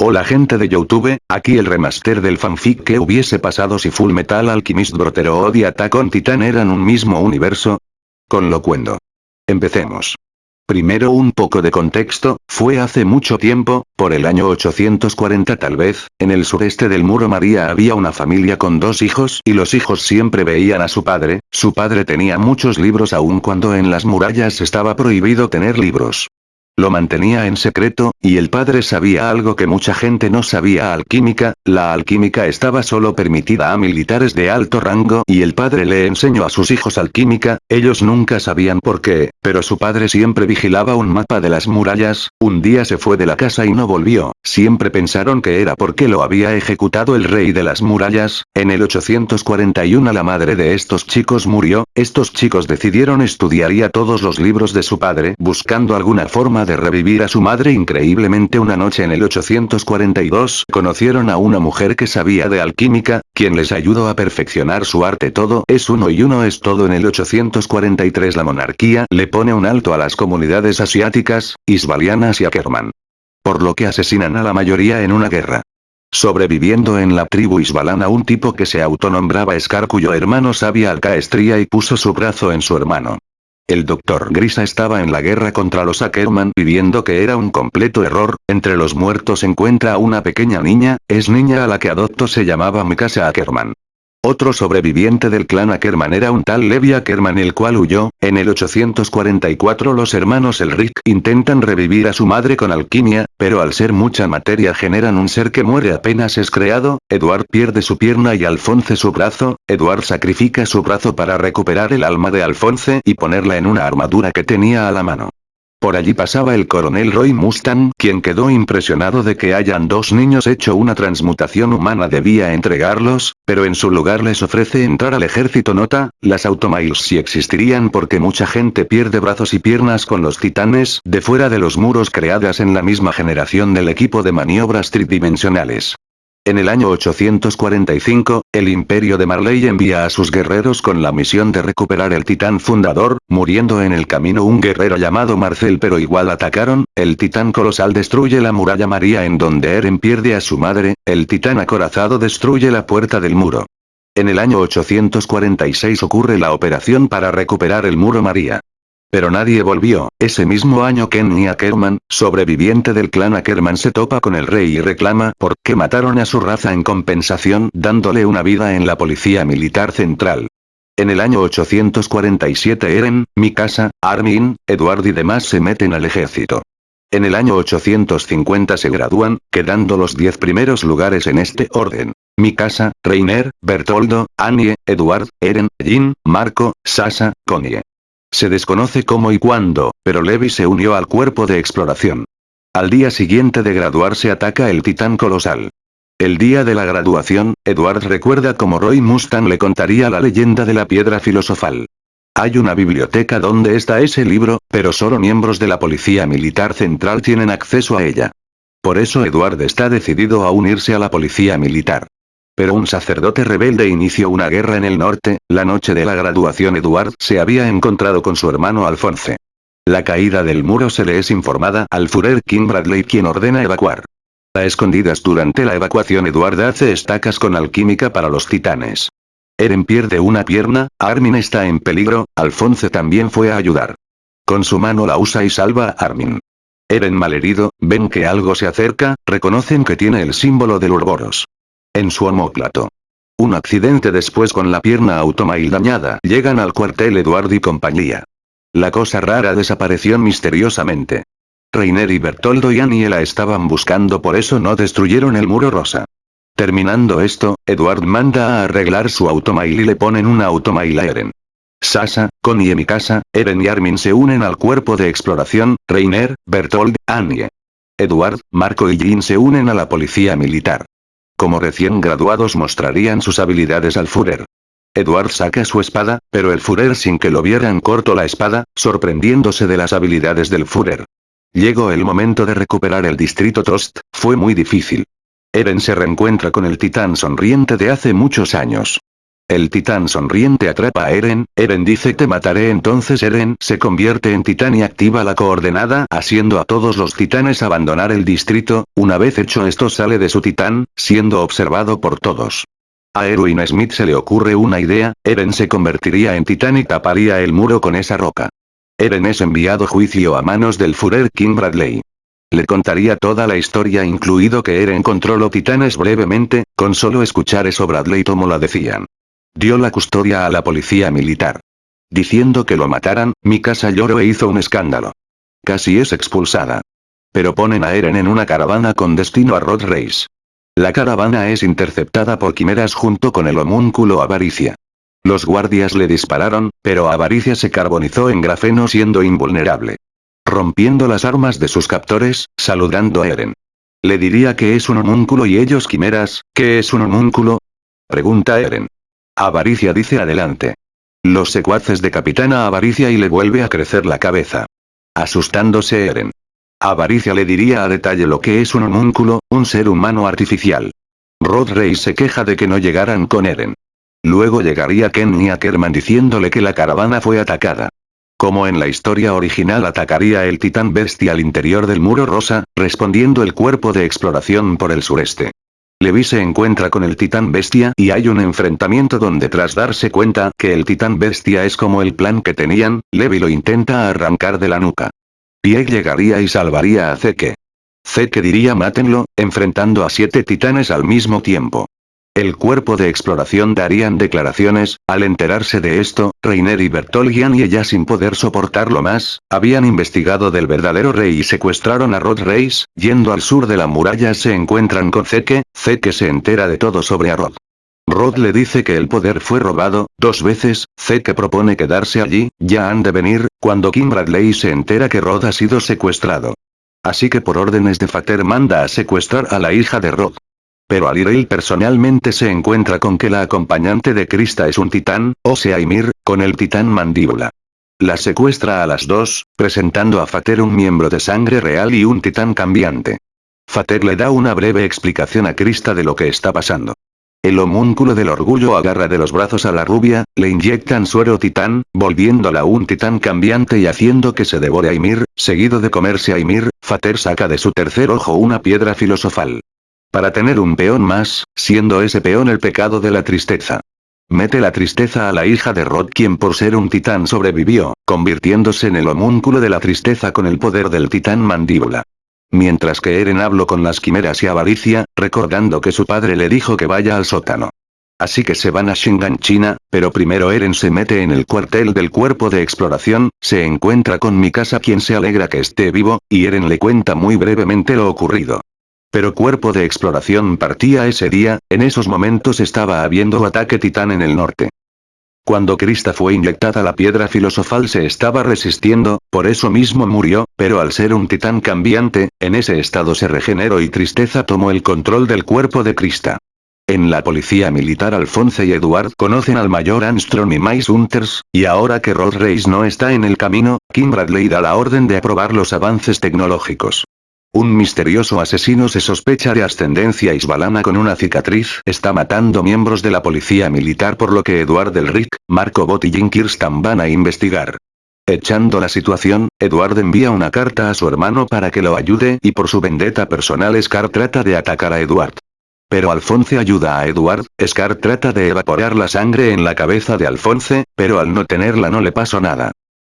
Hola gente de Youtube, aquí el remaster del fanfic que hubiese pasado si Full Metal Alchemist Brotherhood y Attack on Titan eran un mismo universo. Con lo cuento. Empecemos. Primero un poco de contexto, fue hace mucho tiempo, por el año 840 tal vez, en el sureste del Muro María había una familia con dos hijos y los hijos siempre veían a su padre, su padre tenía muchos libros aun cuando en las murallas estaba prohibido tener libros. Lo mantenía en secreto, y el padre sabía algo que mucha gente no sabía. Alquímica, la alquímica estaba solo permitida a militares de alto rango y el padre le enseñó a sus hijos alquímica, ellos nunca sabían por qué, pero su padre siempre vigilaba un mapa de las murallas, un día se fue de la casa y no volvió, siempre pensaron que era porque lo había ejecutado el rey de las murallas, en el 841 la madre de estos chicos murió, estos chicos decidieron estudiaría todos los libros de su padre buscando alguna forma de revivir a su madre increíblemente una noche en el 842 conocieron a una mujer que sabía de alquímica, quien les ayudó a perfeccionar su arte todo es uno y uno es todo en el 843 la monarquía le pone un alto a las comunidades asiáticas, isbalianas y Ackerman. Por lo que asesinan a la mayoría en una guerra. Sobreviviendo en la tribu isbalana un tipo que se autonombraba Scar cuyo hermano sabía alcaestría y puso su brazo en su hermano. El doctor Grisa estaba en la guerra contra los Ackerman viendo que era un completo error, entre los muertos encuentra a una pequeña niña, es niña a la que adoptó se llamaba Mikasa Ackerman. Otro sobreviviente del clan Ackerman era un tal Levi Ackerman el cual huyó, en el 844 los hermanos Elric intentan revivir a su madre con alquimia, pero al ser mucha materia generan un ser que muere apenas es creado, Edward pierde su pierna y Alphonse su brazo, Edward sacrifica su brazo para recuperar el alma de Alphonse y ponerla en una armadura que tenía a la mano. Por allí pasaba el coronel Roy Mustang, quien quedó impresionado de que hayan dos niños hecho una transmutación humana debía entregarlos, pero en su lugar les ofrece entrar al ejército nota, las automails sí existirían porque mucha gente pierde brazos y piernas con los titanes de fuera de los muros creadas en la misma generación del equipo de maniobras tridimensionales. En el año 845, el imperio de Marley envía a sus guerreros con la misión de recuperar el titán fundador, muriendo en el camino un guerrero llamado Marcel pero igual atacaron, el titán colosal destruye la muralla María en donde Eren pierde a su madre, el titán acorazado destruye la puerta del muro. En el año 846 ocurre la operación para recuperar el muro María. Pero nadie volvió. Ese mismo año Kenny Ackerman, sobreviviente del clan Ackerman se topa con el rey y reclama por qué mataron a su raza en compensación dándole una vida en la policía militar central. En el año 847 Eren, Mikasa, Armin, Edward y demás se meten al ejército. En el año 850 se gradúan, quedando los 10 primeros lugares en este orden. Mikasa, Reiner, Bertoldo, Annie, Edward, Eren, Jin, Marco, Sasa, Connie. Se desconoce cómo y cuándo, pero Levi se unió al cuerpo de exploración. Al día siguiente de graduarse ataca el titán colosal. El día de la graduación, Edward recuerda cómo Roy Mustang le contaría la leyenda de la piedra filosofal. Hay una biblioteca donde está ese libro, pero solo miembros de la Policía Militar Central tienen acceso a ella. Por eso Edward está decidido a unirse a la Policía Militar. Pero un sacerdote rebelde inició una guerra en el norte, la noche de la graduación Eduard se había encontrado con su hermano Alfonse. La caída del muro se le es informada al Führer King Bradley quien ordena evacuar. A escondidas durante la evacuación Eduard hace estacas con alquímica para los titanes. Eren pierde una pierna, Armin está en peligro, Alfonse también fue a ayudar. Con su mano la usa y salva a Armin. Eren malherido, ven que algo se acerca, reconocen que tiene el símbolo del Urboros en su homóplato. Un accidente después con la pierna automail dañada. Llegan al cuartel Eduard y compañía. La cosa rara desapareció misteriosamente. Reiner y Bertoldo y Aniela estaban buscando por eso no destruyeron el muro rosa. Terminando esto, Edward manda a arreglar su automail y le ponen una automail a Eren. Sasa, Connie y Mikasa, Eren y Armin se unen al cuerpo de exploración, Reiner, Bertold, Annie. Edward, Marco y Jin se unen a la policía militar. Como recién graduados mostrarían sus habilidades al Führer. Edward saca su espada, pero el Führer sin que lo vieran cortó la espada, sorprendiéndose de las habilidades del Führer. Llegó el momento de recuperar el distrito Tost, fue muy difícil. Eren se reencuentra con el titán sonriente de hace muchos años. El titán sonriente atrapa a Eren, Eren dice te mataré entonces Eren se convierte en titán y activa la coordenada haciendo a todos los titanes abandonar el distrito, una vez hecho esto sale de su titán, siendo observado por todos. A Erwin Smith se le ocurre una idea, Eren se convertiría en titán y taparía el muro con esa roca. Eren es enviado juicio a manos del Führer King Bradley. Le contaría toda la historia incluido que Eren controló titanes brevemente, con solo escuchar eso Bradley tomó la decían. Dio la custodia a la policía militar. Diciendo que lo mataran, mi casa lloró e hizo un escándalo. Casi es expulsada. Pero ponen a Eren en una caravana con destino a Rod Race. La caravana es interceptada por quimeras junto con el homúnculo Avaricia. Los guardias le dispararon, pero Avaricia se carbonizó en grafeno siendo invulnerable. Rompiendo las armas de sus captores, saludando a Eren. Le diría que es un homúnculo y ellos quimeras, ¿qué es un homúnculo? Pregunta Eren. Avaricia dice adelante. Los secuaces de Capitana Avaricia y le vuelve a crecer la cabeza. Asustándose Eren. Avaricia le diría a detalle lo que es un homúnculo, un ser humano artificial. Rod Rey se queja de que no llegaran con Eren. Luego llegaría Ken y Ackerman diciéndole que la caravana fue atacada. Como en la historia original atacaría el titán bestia al interior del muro rosa, respondiendo el cuerpo de exploración por el sureste. Levi se encuentra con el titán bestia y hay un enfrentamiento donde tras darse cuenta que el titán bestia es como el plan que tenían, Levi lo intenta arrancar de la nuca. Pie llegaría y salvaría a Zeke. Zeke diría mátenlo, enfrentando a siete titanes al mismo tiempo. El cuerpo de exploración darían declaraciones, al enterarse de esto, Reiner y Bertolgian y ella sin poder soportarlo más, habían investigado del verdadero rey y secuestraron a Rod Reis, yendo al sur de la muralla se encuentran con Zeke, Zeke se entera de todo sobre a Rod. Rod le dice que el poder fue robado, dos veces, Zeke propone quedarse allí, ya han de venir, cuando Kim Bradley se entera que Rod ha sido secuestrado. Así que por órdenes de Fater manda a secuestrar a la hija de Rod. Pero Aliril personalmente se encuentra con que la acompañante de Krista es un titán, o sea Ymir, con el titán mandíbula. La secuestra a las dos, presentando a Fater un miembro de sangre real y un titán cambiante. Fater le da una breve explicación a Krista de lo que está pasando. El homúnculo del orgullo agarra de los brazos a la rubia, le inyectan suero titán, volviéndola un titán cambiante y haciendo que se devore a Ymir, seguido de comerse a Ymir, Fater saca de su tercer ojo una piedra filosofal. Para tener un peón más, siendo ese peón el pecado de la tristeza. Mete la tristeza a la hija de Rod quien por ser un titán sobrevivió, convirtiéndose en el homúnculo de la tristeza con el poder del titán mandíbula. Mientras que Eren habló con las quimeras y avaricia, recordando que su padre le dijo que vaya al sótano. Así que se van a Shingan China, pero primero Eren se mete en el cuartel del cuerpo de exploración, se encuentra con Mikasa quien se alegra que esté vivo, y Eren le cuenta muy brevemente lo ocurrido. Pero cuerpo de exploración partía ese día, en esos momentos estaba habiendo ataque titán en el norte. Cuando Krista fue inyectada la piedra filosofal se estaba resistiendo, por eso mismo murió, pero al ser un titán cambiante, en ese estado se regeneró y Tristeza tomó el control del cuerpo de Krista. En la policía militar Alphonse y Edward conocen al mayor Armstrong y Mice Hunters, y ahora que Rod Race no está en el camino, Kim Bradley da la orden de aprobar los avances tecnológicos. Un misterioso asesino se sospecha de ascendencia isbalana con una cicatriz está matando miembros de la policía militar por lo que Eduard Rick, Marco Bot y Jim Kirstan van a investigar. Echando la situación, Eduard envía una carta a su hermano para que lo ayude y por su vendetta personal Scar trata de atacar a Eduard. Pero Alfonse ayuda a Eduard, Scar trata de evaporar la sangre en la cabeza de Alfonse, pero al no tenerla no le pasó nada.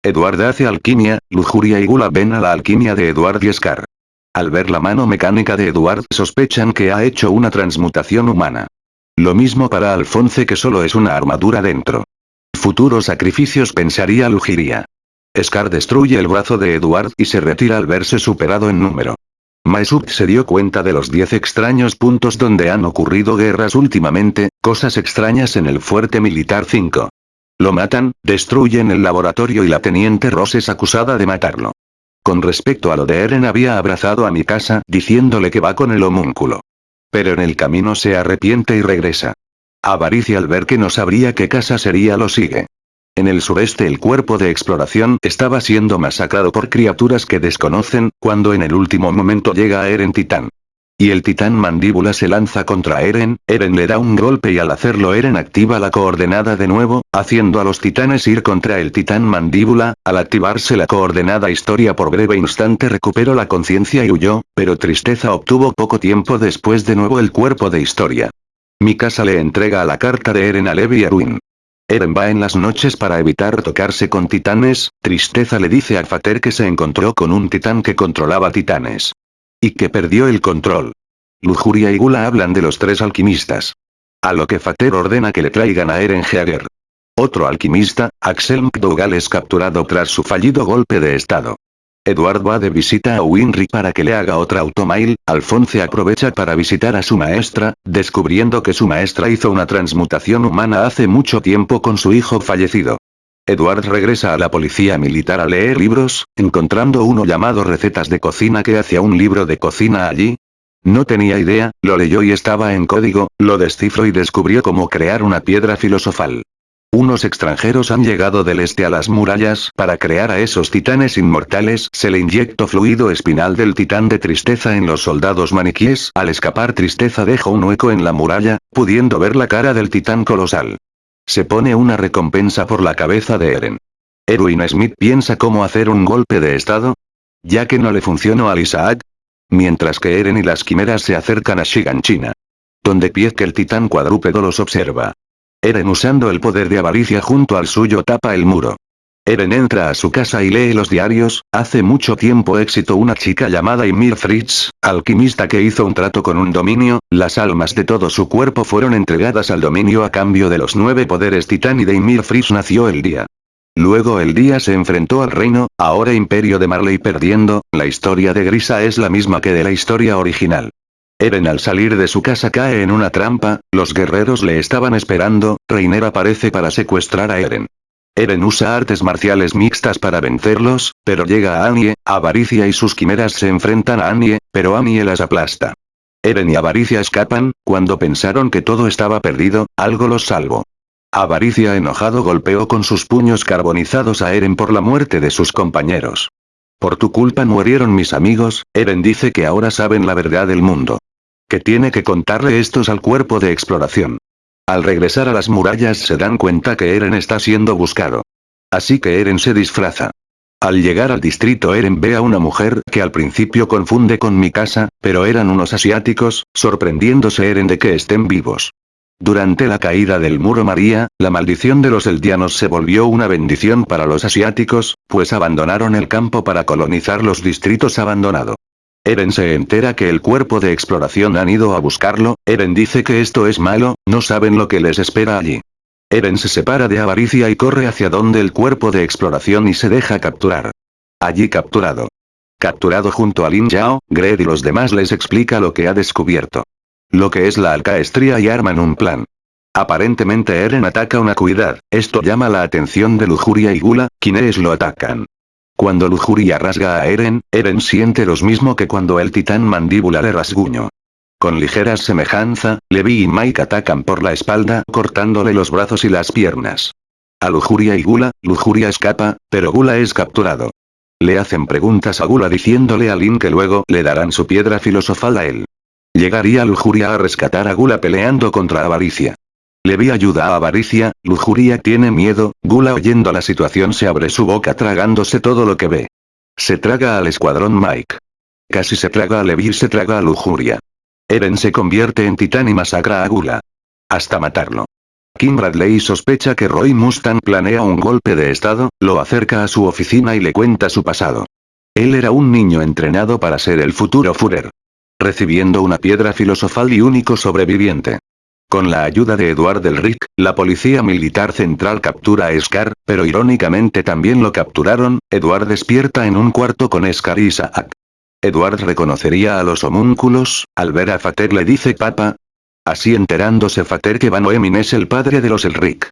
Eduard hace alquimia, lujuria y gula ven a la alquimia de Eduard y Scar. Al ver la mano mecánica de Eduard sospechan que ha hecho una transmutación humana. Lo mismo para Alfonse que solo es una armadura dentro. Futuros sacrificios pensaría Lugiria. Scar destruye el brazo de Eduard y se retira al verse superado en número. Maesuk se dio cuenta de los 10 extraños puntos donde han ocurrido guerras últimamente, cosas extrañas en el fuerte militar 5. Lo matan, destruyen el laboratorio y la teniente Ross es acusada de matarlo. Con respecto a lo de Eren había abrazado a mi casa diciéndole que va con el homúnculo. Pero en el camino se arrepiente y regresa. Avaricia al ver que no sabría qué casa sería lo sigue. En el sureste el cuerpo de exploración estaba siendo masacrado por criaturas que desconocen, cuando en el último momento llega a Eren Titán. Y el titán mandíbula se lanza contra Eren, Eren le da un golpe y al hacerlo Eren activa la coordenada de nuevo, haciendo a los titanes ir contra el titán mandíbula, al activarse la coordenada historia por breve instante recuperó la conciencia y huyó, pero Tristeza obtuvo poco tiempo después de nuevo el cuerpo de historia. Mikasa le entrega la carta de Eren a Levi y Erwin. Eren va en las noches para evitar tocarse con titanes, Tristeza le dice a Fater que se encontró con un titán que controlaba titanes. Y que perdió el control. Lujuria y Gula hablan de los tres alquimistas. A lo que Fater ordena que le traigan a Eren Jaeger. Otro alquimista, Axel McDougall es capturado tras su fallido golpe de estado. Edward va de visita a Winry para que le haga otra automail, Alphonse aprovecha para visitar a su maestra, descubriendo que su maestra hizo una transmutación humana hace mucho tiempo con su hijo fallecido. Edward regresa a la policía militar a leer libros, encontrando uno llamado Recetas de Cocina que hacía un libro de cocina allí. No tenía idea, lo leyó y estaba en código, lo descifró y descubrió cómo crear una piedra filosofal. Unos extranjeros han llegado del este a las murallas para crear a esos titanes inmortales. Se le inyectó fluido espinal del titán de tristeza en los soldados maniquíes. Al escapar tristeza deja un hueco en la muralla, pudiendo ver la cara del titán colosal. Se pone una recompensa por la cabeza de Eren. Erwin Smith piensa cómo hacer un golpe de estado. Ya que no le funcionó al Isaac. Mientras que Eren y las quimeras se acercan a Shiganshina. Donde que el titán cuadrúpedo los observa. Eren usando el poder de avaricia junto al suyo tapa el muro. Eren entra a su casa y lee los diarios, hace mucho tiempo éxito una chica llamada Ymir Fritz, alquimista que hizo un trato con un dominio, las almas de todo su cuerpo fueron entregadas al dominio a cambio de los nueve poderes titán y de Ymir Fritz nació el día. Luego el día se enfrentó al reino, ahora imperio de Marley perdiendo, la historia de Grisa es la misma que de la historia original. Eren al salir de su casa cae en una trampa, los guerreros le estaban esperando, Reiner aparece para secuestrar a Eren. Eren usa artes marciales mixtas para vencerlos, pero llega a Anie, Avaricia y sus quimeras se enfrentan a Anie, pero Anie las aplasta. Eren y Avaricia escapan, cuando pensaron que todo estaba perdido, algo los salvó. Avaricia enojado golpeó con sus puños carbonizados a Eren por la muerte de sus compañeros. Por tu culpa murieron mis amigos, Eren dice que ahora saben la verdad del mundo que tiene que contarle estos al cuerpo de exploración. Al regresar a las murallas se dan cuenta que Eren está siendo buscado. Así que Eren se disfraza. Al llegar al distrito Eren ve a una mujer que al principio confunde con mi casa, pero eran unos asiáticos, sorprendiéndose Eren de que estén vivos. Durante la caída del muro María, la maldición de los eldianos se volvió una bendición para los asiáticos, pues abandonaron el campo para colonizar los distritos abandonados. Eren se entera que el cuerpo de exploración han ido a buscarlo, Eren dice que esto es malo, no saben lo que les espera allí. Eren se separa de avaricia y corre hacia donde el cuerpo de exploración y se deja capturar. Allí capturado. Capturado junto a Lin Yao, Gred y los demás les explica lo que ha descubierto. Lo que es la alcaestría y arman un plan. Aparentemente Eren ataca una cuidad, esto llama la atención de Lujuria y Gula, quienes lo atacan. Cuando Lujuria rasga a Eren, Eren siente lo mismo que cuando el titán mandíbula le rasguño. Con ligera semejanza, Levi y Mike atacan por la espalda cortándole los brazos y las piernas. A Lujuria y Gula, Lujuria escapa, pero Gula es capturado. Le hacen preguntas a Gula diciéndole a Lin que luego le darán su piedra filosofal a él. Llegaría Lujuria a rescatar a Gula peleando contra Avaricia. Levi ayuda a Avaricia, Lujuria tiene miedo, Gula oyendo la situación se abre su boca tragándose todo lo que ve. Se traga al escuadrón Mike. Casi se traga a Levi se traga a Lujuria. Eren se convierte en titán y masacra a Gula. Hasta matarlo. Kim Bradley sospecha que Roy Mustang planea un golpe de estado, lo acerca a su oficina y le cuenta su pasado. Él era un niño entrenado para ser el futuro Führer. Recibiendo una piedra filosofal y único sobreviviente. Con la ayuda de Eduard del Rick, la Policía Militar Central captura a Scar, pero irónicamente también lo capturaron, Eduard despierta en un cuarto con Scar y Isaac. Eduard reconocería a los homúnculos, al ver a Fater le dice papa. Así enterándose Fater que Van es el padre de los Elric.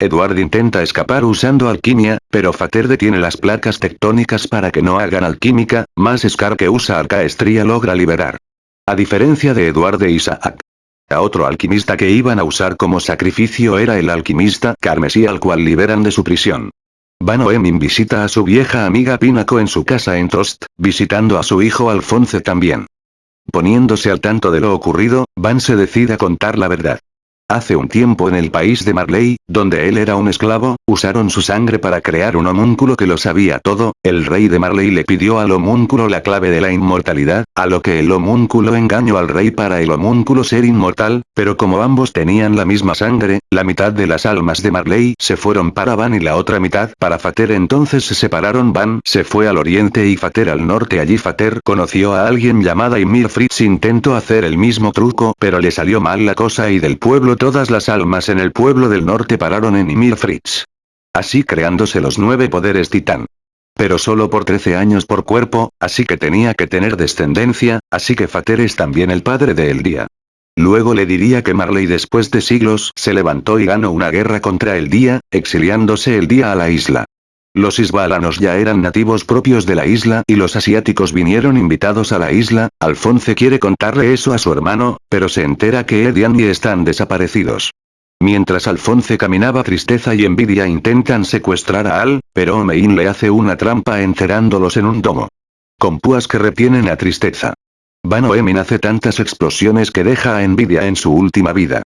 Eduard intenta escapar usando alquimia, pero Fater detiene las placas tectónicas para que no hagan alquímica, más Scar que usa arcaestría logra liberar. A diferencia de Eduard e Isaac, a otro alquimista que iban a usar como sacrificio era el alquimista carmesí al cual liberan de su prisión. Van Oemin visita a su vieja amiga Pinaco en su casa en Tost, visitando a su hijo Alfonso también. Poniéndose al tanto de lo ocurrido, Van se decide a contar la verdad. Hace un tiempo en el país de Marley, donde él era un esclavo, usaron su sangre para crear un homúnculo que lo sabía todo, el rey de Marley le pidió al homúnculo la clave de la inmortalidad, a lo que el homúnculo engañó al rey para el homúnculo ser inmortal, pero como ambos tenían la misma sangre, la mitad de las almas de Marley se fueron para Van y la otra mitad para Fater. Entonces se separaron. Van se fue al oriente y Fater al norte. Allí Fater conoció a alguien llamada Ymir Fritz intentó hacer el mismo truco pero le salió mal la cosa y del pueblo todas las almas en el pueblo del norte pararon en Ymir Fritz. Así creándose los nueve poderes titán. Pero solo por 13 años por cuerpo, así que tenía que tener descendencia, así que Fater es también el padre de El Día. Luego le diría que Marley después de siglos se levantó y ganó una guerra contra el Día, exiliándose el Día a la isla. Los isbalanos ya eran nativos propios de la isla y los asiáticos vinieron invitados a la isla, Alfonce quiere contarle eso a su hermano, pero se entera que Ed y Andy están desaparecidos. Mientras Alfonce caminaba tristeza y envidia intentan secuestrar a Al, pero Omein le hace una trampa encerrándolos en un domo. Con púas que retienen a tristeza. Van Oemin hace tantas explosiones que deja a envidia en su última vida.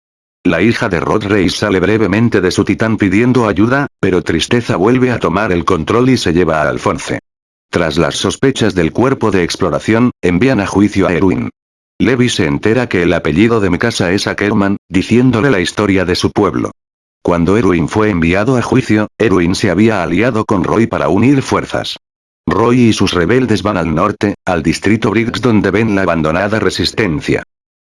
La hija de Rod Reis sale brevemente de su titán pidiendo ayuda, pero Tristeza vuelve a tomar el control y se lleva a Alfonce. Tras las sospechas del cuerpo de exploración, envían a juicio a Erwin. Levi se entera que el apellido de mi casa es Ackerman, diciéndole la historia de su pueblo. Cuando Erwin fue enviado a juicio, Erwin se había aliado con Roy para unir fuerzas. Roy y sus rebeldes van al norte, al distrito Briggs donde ven la abandonada resistencia.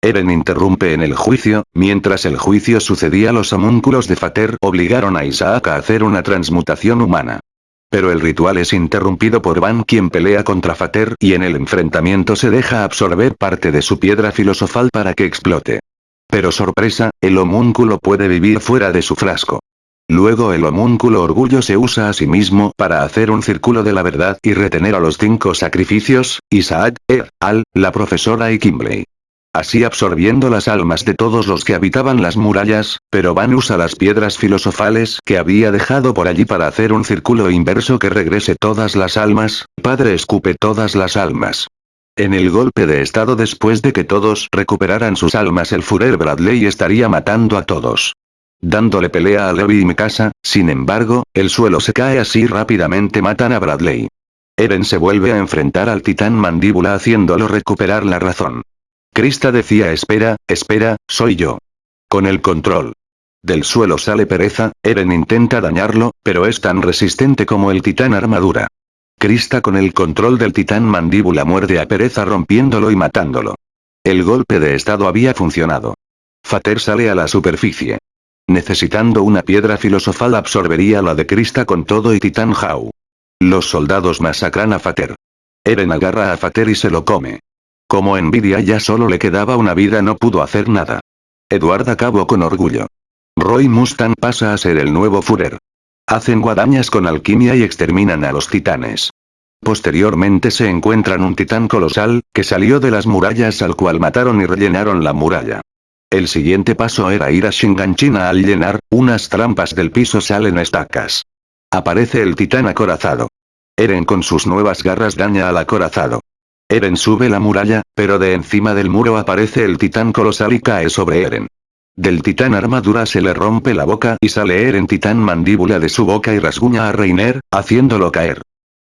Eren interrumpe en el juicio, mientras el juicio sucedía los homúnculos de Fater obligaron a Isaac a hacer una transmutación humana. Pero el ritual es interrumpido por Van quien pelea contra Fater y en el enfrentamiento se deja absorber parte de su piedra filosofal para que explote. Pero sorpresa, el homúnculo puede vivir fuera de su frasco. Luego el homúnculo orgullo se usa a sí mismo para hacer un círculo de la verdad y retener a los cinco sacrificios, Isaac, Ed, Al, la profesora y Kimbley así absorbiendo las almas de todos los que habitaban las murallas, pero Van usa las piedras filosofales que había dejado por allí para hacer un círculo inverso que regrese todas las almas, padre escupe todas las almas. En el golpe de estado después de que todos recuperaran sus almas el Führer Bradley estaría matando a todos. Dándole pelea a Levi y Mikasa, sin embargo, el suelo se cae así rápidamente matan a Bradley. Eren se vuelve a enfrentar al titán mandíbula haciéndolo recuperar la razón. Krista decía espera, espera, soy yo. Con el control. Del suelo sale pereza, Eren intenta dañarlo, pero es tan resistente como el titán armadura. Krista con el control del titán mandíbula muerde a pereza rompiéndolo y matándolo. El golpe de estado había funcionado. Fater sale a la superficie. Necesitando una piedra filosofal absorbería la de Krista con todo y titán Hau. Los soldados masacran a Fater. Eren agarra a Fater y se lo come. Como envidia ya solo le quedaba una vida no pudo hacer nada. Edward acabó con orgullo. Roy Mustang pasa a ser el nuevo Führer. Hacen guadañas con alquimia y exterminan a los titanes. Posteriormente se encuentran un titán colosal, que salió de las murallas al cual mataron y rellenaron la muralla. El siguiente paso era ir a Shinganchina al llenar, unas trampas del piso salen estacas. Aparece el titán acorazado. Eren con sus nuevas garras daña al acorazado. Eren sube la muralla, pero de encima del muro aparece el titán colosal y cae sobre Eren. Del titán armadura se le rompe la boca y sale Eren titán mandíbula de su boca y rasguña a Reiner, haciéndolo caer.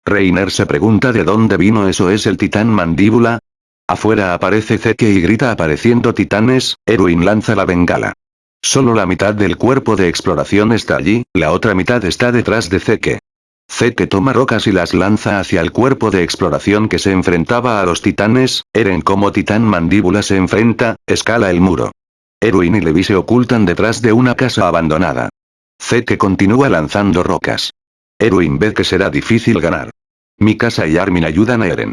Reiner se pregunta de dónde vino eso es el titán mandíbula. Afuera aparece Zeke y grita apareciendo titanes, Erwin lanza la bengala. Solo la mitad del cuerpo de exploración está allí, la otra mitad está detrás de Zeke. Zeke toma rocas y las lanza hacia el cuerpo de exploración que se enfrentaba a los titanes, Eren como titán mandíbula se enfrenta, escala el muro. Erwin y Levi se ocultan detrás de una casa abandonada. Zeke continúa lanzando rocas. Erwin ve que será difícil ganar. Mikasa y Armin ayudan a Eren.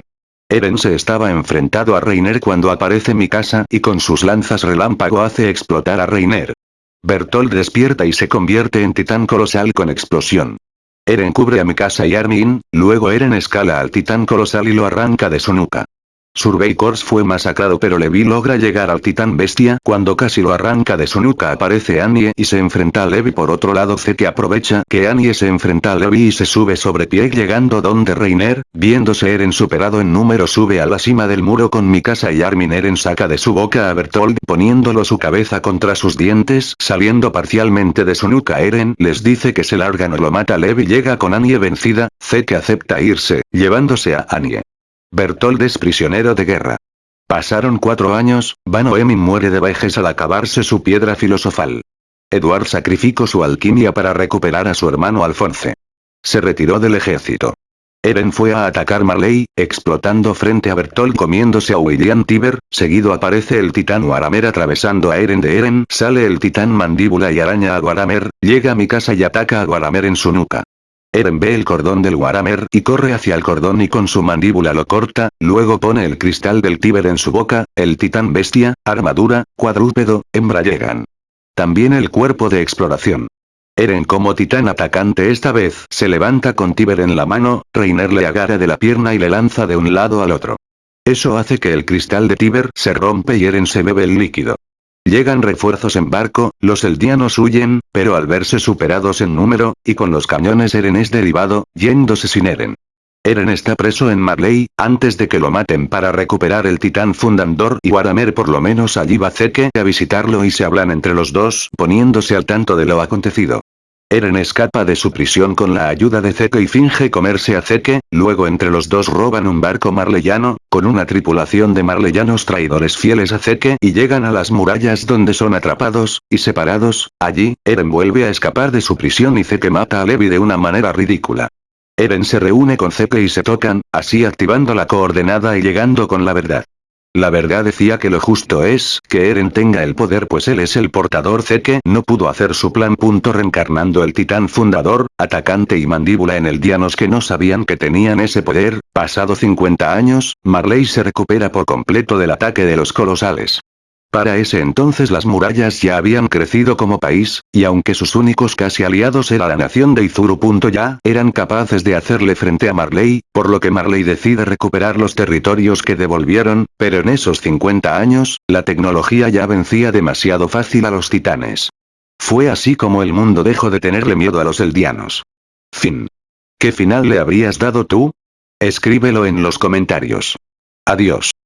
Eren se estaba enfrentado a Reiner cuando aparece Mikasa y con sus lanzas relámpago hace explotar a Reiner. Bertolt despierta y se convierte en titán colosal con explosión. Eren cubre a Mikasa y Armin, luego Eren escala al titán colosal y lo arranca de su nuca. Survey Corps fue masacrado pero Levi logra llegar al titán bestia. Cuando casi lo arranca de su nuca aparece Annie y se enfrenta a Levi. Por otro lado Zeke aprovecha que Annie se enfrenta a Levi y se sube sobre pie llegando donde Reiner, viéndose Eren superado en número sube a la cima del muro con Mikasa y Armin Eren saca de su boca a Bertold poniéndolo su cabeza contra sus dientes. Saliendo parcialmente de su nuca Eren les dice que se largan o lo mata Levi. Llega con Annie vencida, Zeke acepta irse, llevándose a Annie. Bertold es prisionero de guerra. Pasaron cuatro años, Van Emin muere de vejez al acabarse su piedra filosofal. Edward sacrificó su alquimia para recuperar a su hermano Alfonse. Se retiró del ejército. Eren fue a atacar Marley, explotando frente a Bertolt comiéndose a William Tiber, seguido aparece el titán Waramer atravesando a Eren de Eren, sale el titán mandíbula y araña a Waramer, llega a mi casa y ataca a Waramer en su nuca. Eren ve el cordón del Waramer y corre hacia el cordón y con su mandíbula lo corta, luego pone el cristal del Tíber en su boca, el titán bestia, armadura, cuadrúpedo, hembra llegan. También el cuerpo de exploración. Eren como titán atacante esta vez se levanta con Tíber en la mano, Reiner le agarra de la pierna y le lanza de un lado al otro. Eso hace que el cristal de Tíber se rompe y Eren se bebe el líquido. Llegan refuerzos en barco, los eldianos huyen, pero al verse superados en número, y con los cañones Eren es derivado, yéndose sin Eren. Eren está preso en Marley, antes de que lo maten para recuperar el titán fundador y Waramer por lo menos allí va Zeke a visitarlo y se hablan entre los dos, poniéndose al tanto de lo acontecido. Eren escapa de su prisión con la ayuda de Zeke y finge comerse a Zeke, luego entre los dos roban un barco marleyano, con una tripulación de marleyanos traidores fieles a Zeke y llegan a las murallas donde son atrapados, y separados, allí, Eren vuelve a escapar de su prisión y Zeke mata a Levi de una manera ridícula. Eren se reúne con Zeke y se tocan, así activando la coordenada y llegando con la verdad. La verdad decía que lo justo es que Eren tenga el poder pues él es el portador Zeke no pudo hacer su plan. Punto reencarnando el titán fundador, atacante y mandíbula en el Dianos que no sabían que tenían ese poder, pasado 50 años, Marley se recupera por completo del ataque de los colosales. Para ese entonces las murallas ya habían crecido como país, y aunque sus únicos casi aliados era la nación de Izuru. Ya eran capaces de hacerle frente a Marley, por lo que Marley decide recuperar los territorios que devolvieron, pero en esos 50 años, la tecnología ya vencía demasiado fácil a los titanes. Fue así como el mundo dejó de tenerle miedo a los eldianos. Fin. ¿Qué final le habrías dado tú? Escríbelo en los comentarios. Adiós.